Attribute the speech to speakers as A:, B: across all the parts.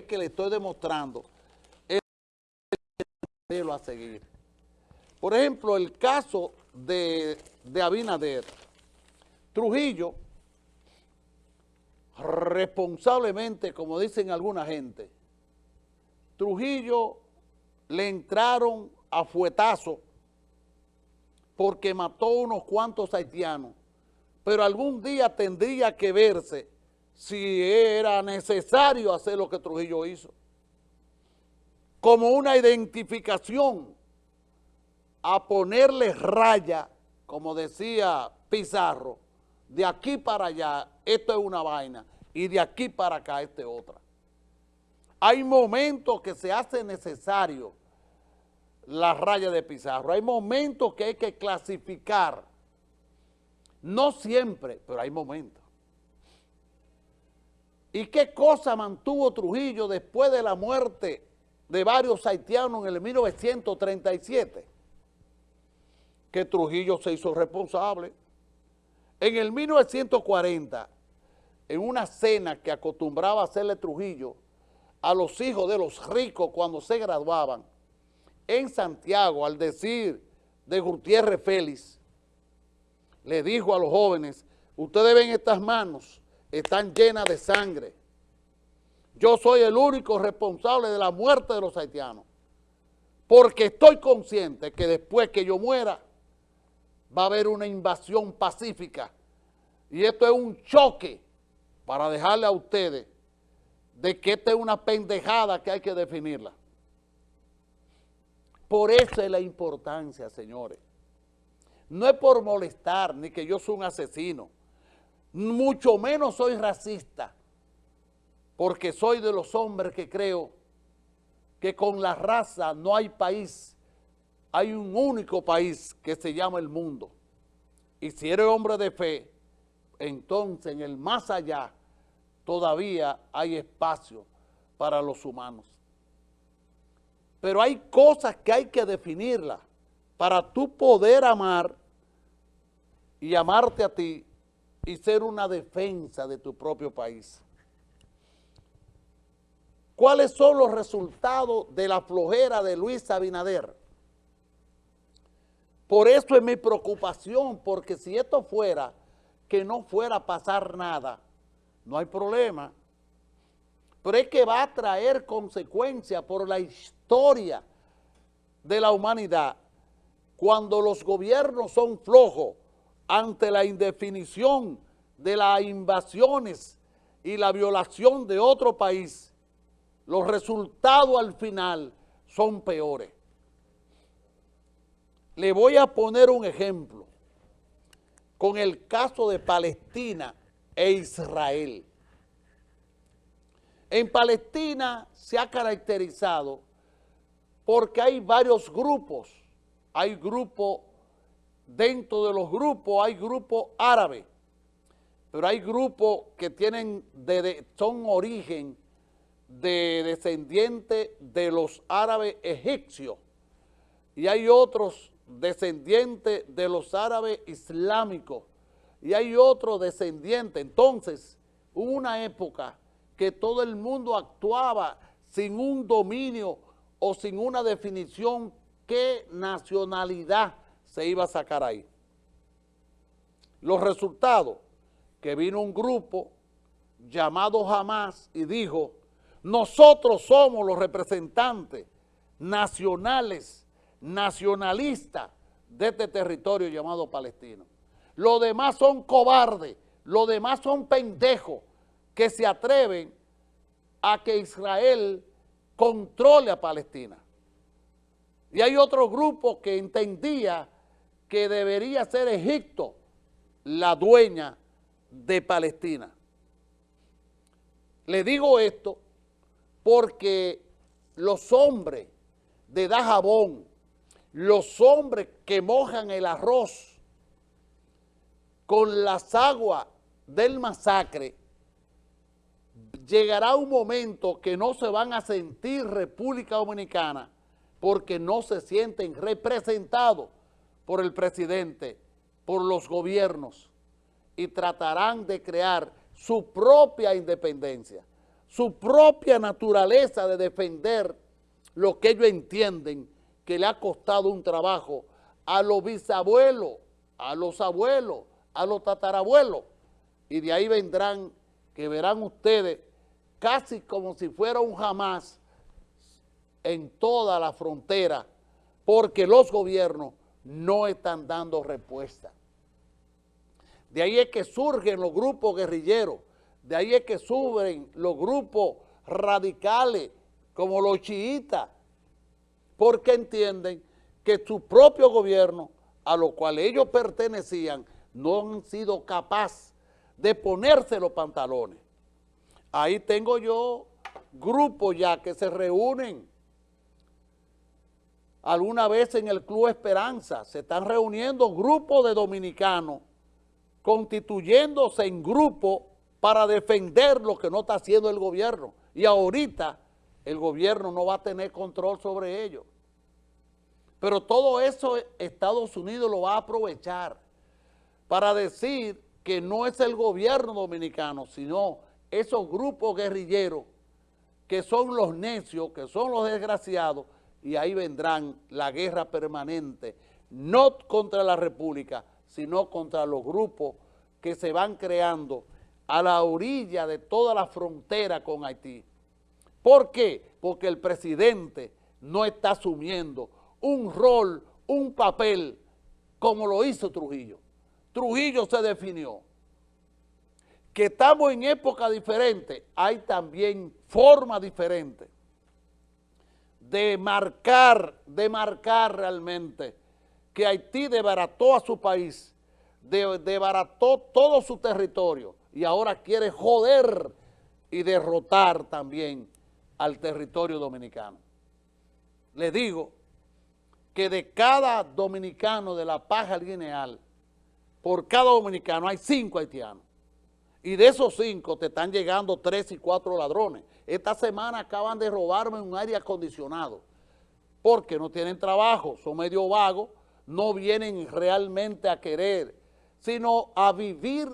A: es que le estoy demostrando modelo a seguir. Por ejemplo, el caso de, de Abinader. Trujillo, responsablemente, como dicen alguna gente, Trujillo le entraron a fuetazo porque mató unos cuantos haitianos, pero algún día tendría que verse si era necesario hacer lo que Trujillo hizo, como una identificación a ponerle raya, como decía Pizarro, de aquí para allá, esto es una vaina, y de aquí para acá, esto es otra. Hay momentos que se hace necesario la raya de Pizarro, hay momentos que hay que clasificar, no siempre, pero hay momentos. ¿Y qué cosa mantuvo Trujillo después de la muerte de varios haitianos en el 1937? Que Trujillo se hizo responsable. En el 1940, en una cena que acostumbraba hacerle Trujillo a los hijos de los ricos cuando se graduaban, en Santiago, al decir de Gutiérrez Félix, le dijo a los jóvenes, ustedes ven estas manos, están llenas de sangre. Yo soy el único responsable de la muerte de los haitianos, porque estoy consciente que después que yo muera, va a haber una invasión pacífica. Y esto es un choque para dejarle a ustedes de que esta es una pendejada que hay que definirla. Por eso es la importancia, señores. No es por molestar, ni que yo soy un asesino. Mucho menos soy racista, porque soy de los hombres que creo que con la raza no hay país hay un único país que se llama el mundo. Y si eres hombre de fe, entonces en el más allá todavía hay espacio para los humanos. Pero hay cosas que hay que definirlas para tú poder amar y amarte a ti y ser una defensa de tu propio país. ¿Cuáles son los resultados de la flojera de Luis Abinader? Por eso es mi preocupación, porque si esto fuera que no fuera a pasar nada, no hay problema. Pero es que va a traer consecuencias por la historia de la humanidad cuando los gobiernos son flojos ante la indefinición de las invasiones y la violación de otro país, los resultados al final son peores. Le voy a poner un ejemplo con el caso de Palestina e Israel. En Palestina se ha caracterizado porque hay varios grupos. Hay grupos, dentro de los grupos hay grupos árabes, pero hay grupos que tienen, de, son origen de descendientes de los árabes egipcios y hay otros descendiente de los árabes islámicos y hay otro descendiente. Entonces, hubo una época que todo el mundo actuaba sin un dominio o sin una definición qué nacionalidad se iba a sacar ahí. Los resultados, que vino un grupo llamado Hamas y dijo, nosotros somos los representantes nacionales nacionalista de este territorio llamado Palestino. Los demás son cobardes, los demás son pendejos que se atreven a que Israel controle a Palestina. Y hay otro grupo que entendía que debería ser Egipto la dueña de Palestina. Le digo esto porque los hombres de Dajabón, los hombres que mojan el arroz con las aguas del masacre, llegará un momento que no se van a sentir República Dominicana porque no se sienten representados por el presidente, por los gobiernos y tratarán de crear su propia independencia. su propia naturaleza de defender lo que ellos entienden que le ha costado un trabajo a los bisabuelos, a los abuelos, a los tatarabuelos, y de ahí vendrán, que verán ustedes, casi como si fuera un jamás en toda la frontera, porque los gobiernos no están dando respuesta. De ahí es que surgen los grupos guerrilleros, de ahí es que suben los grupos radicales, como los chiitas, porque entienden que su propio gobierno, a lo cual ellos pertenecían, no han sido capaces de ponerse los pantalones. Ahí tengo yo grupos ya que se reúnen alguna vez en el Club Esperanza, se están reuniendo grupos de dominicanos constituyéndose en grupo para defender lo que no está haciendo el gobierno. Y ahorita el gobierno no va a tener control sobre ellos. Pero todo eso Estados Unidos lo va a aprovechar para decir que no es el gobierno dominicano, sino esos grupos guerrilleros que son los necios, que son los desgraciados, y ahí vendrán la guerra permanente, no contra la República, sino contra los grupos que se van creando a la orilla de toda la frontera con Haití. ¿Por qué? Porque el presidente no está asumiendo un rol, un papel, como lo hizo Trujillo. Trujillo se definió. Que estamos en época diferente, hay también forma diferente de marcar, de marcar realmente que Haití debarató a su país, debarató todo su territorio y ahora quiere joder y derrotar también al territorio dominicano. Le digo que de cada dominicano de la paja lineal, por cada dominicano hay cinco haitianos. Y de esos cinco te están llegando tres y cuatro ladrones. Esta semana acaban de robarme un aire acondicionado porque no tienen trabajo, son medio vagos, no vienen realmente a querer, sino a vivir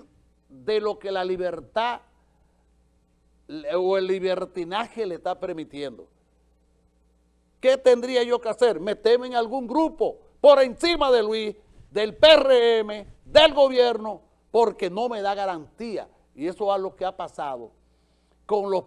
A: de lo que la libertad o el libertinaje le está permitiendo. ¿Qué tendría yo que hacer? Meterme en algún grupo por encima de Luis, del PRM, del gobierno, porque no me da garantía. Y eso es lo que ha pasado con los